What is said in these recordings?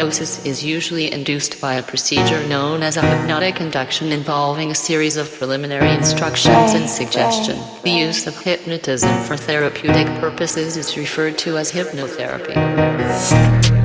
Hypnosis is usually induced by a procedure known as a hypnotic induction involving a series of preliminary instructions and suggestion. The use of hypnotism for therapeutic purposes is referred to as hypnotherapy.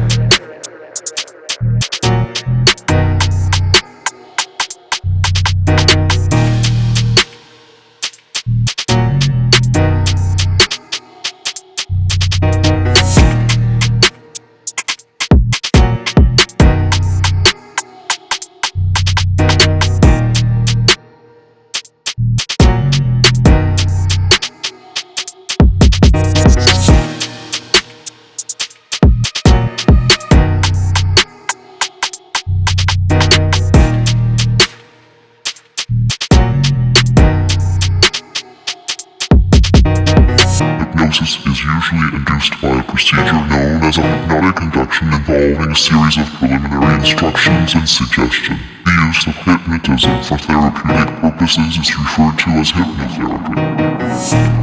Hypnosis is usually induced by a procedure known as a hypnotic induction involving a series of preliminary instructions and suggestion. The use of hypnotism for therapeutic purposes is referred to as hypnotherapy.